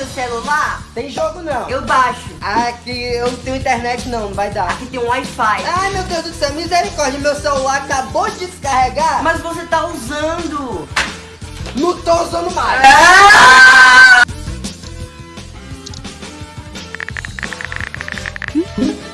seu celular? Tem jogo não. Eu baixo. Aqui eu não tenho internet não, não vai dar. Aqui tem um Wi-Fi. Ai meu Deus do céu, misericórdia, meu celular acabou de descarregar. Mas você tá usando. Não tô usando mais. Ah!